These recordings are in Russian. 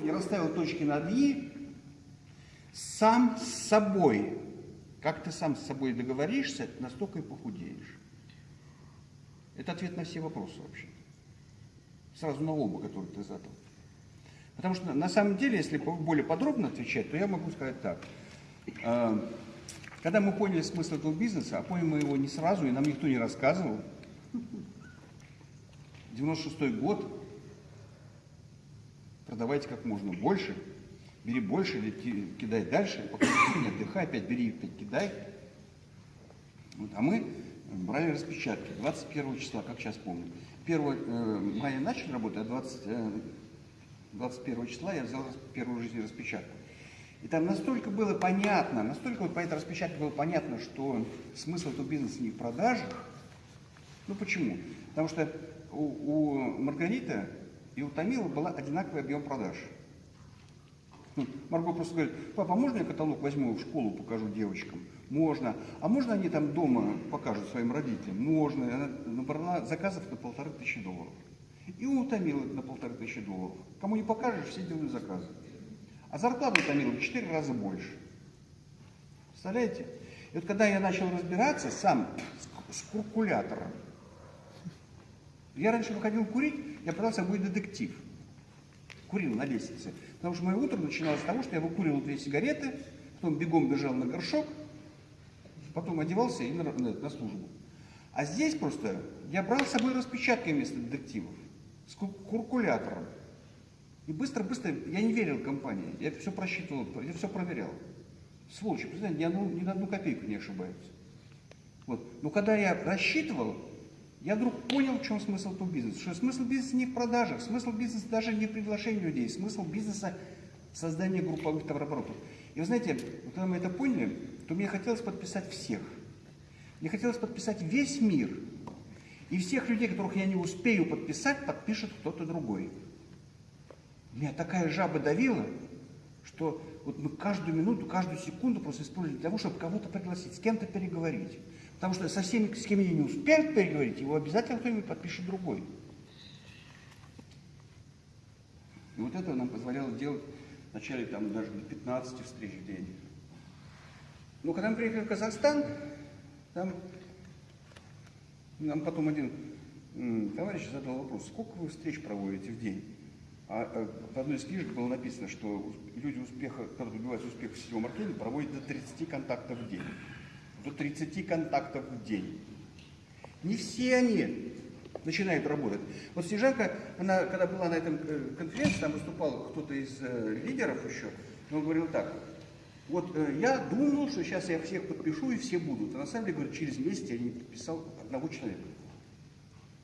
не расставил точки над «и», сам с собой, как ты сам с собой договоришься, настолько и похудеешь. Это ответ на все вопросы вообще. Сразу на оба, которые ты задал. Потому что на самом деле, если более подробно отвечать, то я могу сказать так. А, когда мы поняли смысл этого бизнеса, а поняли мы его не сразу, и нам никто не рассказывал, 96 год, продавайте как можно больше, бери больше или кидай дальше, пока не отдыхай, опять бери, опять кидай. Вот, а мы брали распечатки 21 числа, как сейчас помню. 1 э, мая начали работать, а 20, э, 21 числа я взял первую жизнь распечатку. И там настолько было понятно, настолько вот по этой распечатке было понятно, что смысл этого бизнеса не в продажах. Ну почему? Потому что у, у Маргариты и у Томила был одинаковый объем продаж. Ну, Марго просто говорит, папа, а можно я каталог возьму в школу, покажу девочкам? Можно. А можно они там дома покажут своим родителям? Можно. И она набрала заказов на полторы тысячи долларов. И утомила на полторы тысячи долларов. Кому не покажешь, все делают заказы. А зарплата утомила в четыре раза больше. Представляете? И вот когда я начал разбираться сам с, с калькулятором, я раньше выходил курить, я пытался быть детектив. Курил на лестнице. Потому что мое утро начиналось с того, что я выкуривал две сигареты, потом бегом бежал на горшок, потом одевался и на, на, на службу. А здесь просто я брал с собой распечатки вместо детективов, с калькулятором. И быстро-быстро, я не верил компании, я все просчитывал, я все проверял. Сволочи, представляете, ни, одну, ни на одну копейку не ошибаются. Вот. Но когда я рассчитывал, я вдруг понял, в чем смысл этого бизнеса. Что смысл бизнеса не в продажах, смысл бизнеса даже не в приглашении людей, смысл бизнеса в создании групповых товарооборотов. И вы знаете, когда мы это поняли, то мне хотелось подписать всех. Мне хотелось подписать весь мир. И всех людей, которых я не успею подписать, подпишет кто-то другой. Меня такая жаба давила, что вот мы каждую минуту, каждую секунду просто использовали для того, чтобы кого-то пригласить, с кем-то переговорить. Потому что со всеми, с кем я не успею переговорить, его обязательно кто-нибудь подпишет другой. И вот это нам позволяло делать вначале там даже до 15 встреч в день. Но когда мы приехали в Казахстан, там нам потом один товарищ задал вопрос, сколько вы встреч проводите в день? А, а в одной из книжек было написано, что люди успеха, когда добиваются успеха в сетевом маркетинге, проводят до 30 контактов в день. До 30 контактов в день. Не все они начинают работать. Вот Снежанка, она, когда была на этом э, конференции, там выступал кто-то из э, лидеров еще, он говорил так, вот э, я думал, что сейчас я всех подпишу и все будут. А на самом деле, говорит, через месяц я не подписал одного человека.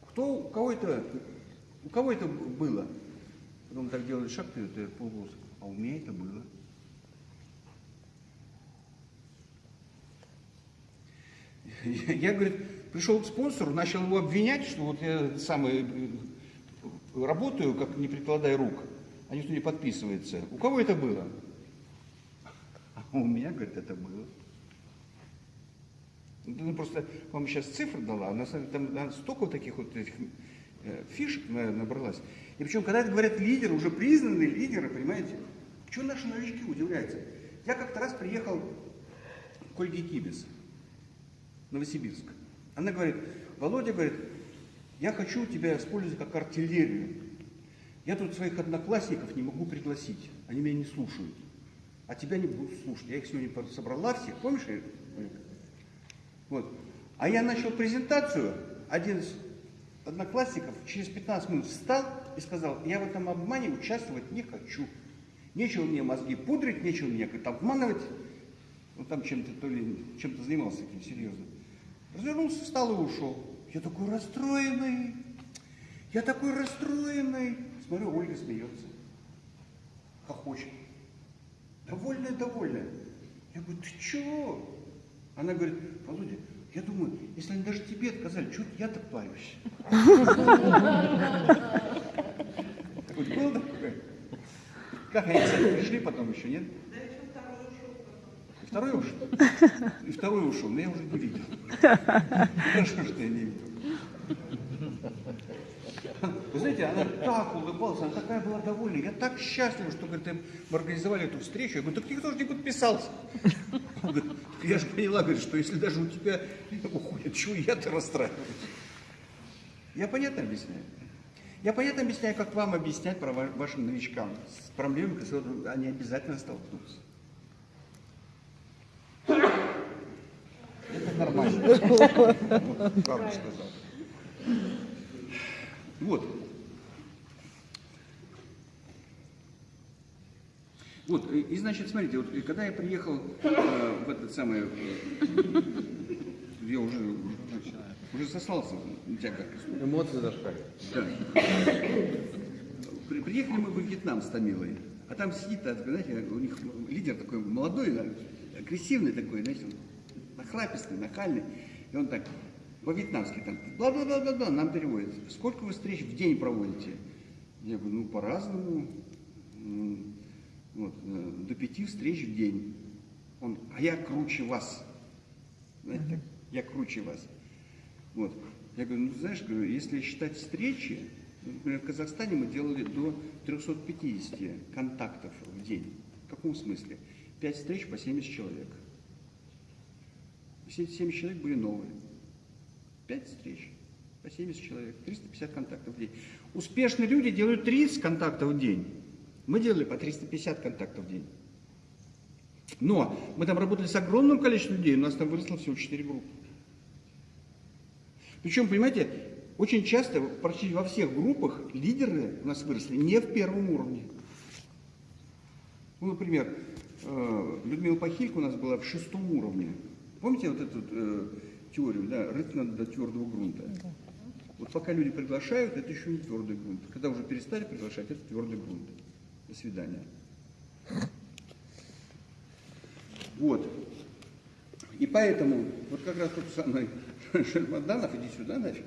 Кто, у кого это, у кого это было? Потом так делали шаг вперед, полголоса. А у меня это было. Я, говорит, пришел к спонсору, начал его обвинять, что вот я самый э, работаю, как не прикладая рук, а никто не подписывается. У кого это было? А у меня, говорит, это было. Ну, просто вам сейчас цифры дала, а на самом деле там столько таких вот этих э, фишек набралась. И причем, когда это говорят лидеры, уже признанные лидеры, понимаете, что наши новички удивляются? Я как-то раз приехал к Ольге Кибис, Новосибирск. Она говорит, Володя, говорит, я хочу тебя использовать как артиллерию. Я тут своих одноклассников не могу пригласить, они меня не слушают. А тебя не будут слушать. Я их сегодня собрала всех, помнишь? Вот. А я начал презентацию, один из одноклассников через 15 минут встал и сказал, я в этом обмане участвовать не хочу. Нечего мне мозги пудрить, нечего меня как-то обманывать. Он там чем-то то ли чем-то занимался таким серьезным. Развернулся, встал и ушел. Я такой расстроенный. Я такой расстроенный. Смотрю, Ольга смеется. Хохочет. Довольная, довольная. Я говорю, ты чего? Она говорит, Володя, я думаю, если они даже тебе отказали, что я-то такое? Как они, пришли потом еще, нет? Второй ушел. И второй ушел, но я уже не видел. Хорошо, что я не видел. Вы знаете, она так улыбалась, она такая была довольна. Я так счастлив, что говорит, мы организовали эту встречу. Я говорю, так никто же не подписался. Говорит, Я же поняла, говорит, что если даже у тебя уходят, чего я-то расстраиваюсь? Я понятно объясняю? Я понятно объясняю, как вам объяснять про ва- вашим новичкам с проблемами, с которыми они обязательно столкнутся. Нормально. Вот, Правду сказал. Вот. Вот, и, и, значит, смотрите, вот и когда я приехал э, в этот самый, э, я уже, уже, уже сослался на тебя как Эмоции зашкали. да. При- Приехали мы во Вьетнам с Томилой, а там сидит, так, знаете, у них лидер такой молодой, агрессивный такой, знаете, нахрапистый, нахальный, и он так по-вьетнамски там, бла-бла-бла-бла, нам переводит, сколько вы встреч в день проводите? Я говорю, ну, по-разному, вот, э, до пяти встреч в день. Он, а я круче вас, знаете, так, я круче вас. Вот. Я говорю, ну знаешь, говорю, если считать встречи, ну, например, в Казахстане мы делали до 350 контактов в день. В каком смысле? 5 встреч по 70 человек. Все эти 70 человек были новые. 5 встреч по 70 человек, 350 контактов в день. Успешные люди делают 30 контактов в день. Мы делали по 350 контактов в день. Но мы там работали с огромным количеством людей, у нас там выросло всего 4 группы. Причем, понимаете, очень часто, почти во всех группах, лидеры у нас выросли не в первом уровне. Ну, например, э, Людмила Пахилько у нас была в шестом уровне. Помните вот эту э, теорию, да, рыть надо до твердого грунта? Вот пока люди приглашают, это еще не твердый грунт. Когда уже перестали приглашать, это твердый грунт. До свидания. Вот. И поэтому, вот как раз тот самый Шермаданов, иди сюда нафиг.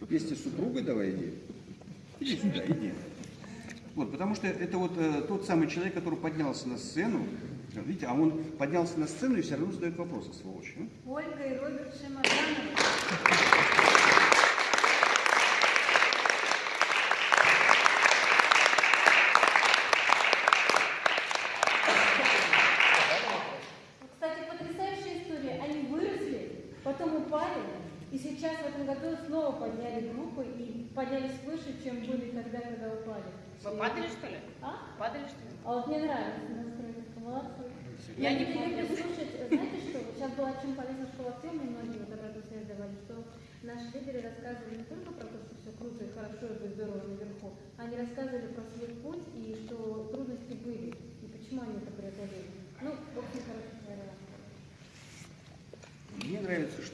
Вместе с супругой давай иди. Иди сюда, иди. Вот, потому что это вот э, тот самый человек, который поднялся на сцену, видите, а он поднялся на сцену и все равно задает вопросы, сволочь. а? Ольга и Роберт Шимаданов. Кстати, потрясающая история. Они выросли, потом упали, и сейчас в этом году снова подняли группы и поднялись выше, чем были тогда, когда упали. Вы падали, что ли? А? Падали, что ли? А вот мне нравится настройка, молодцы. Я Я не люблю слушать, знаете что, вот сейчас была очень полезна школа темы, многие вот обратную связь давали, что наши лидеры рассказывали не только про то, что все круто и хорошо, и здорово наверху, они рассказывали про свой путь и что трудности были, и почему они это преодолели. Ну, в общем,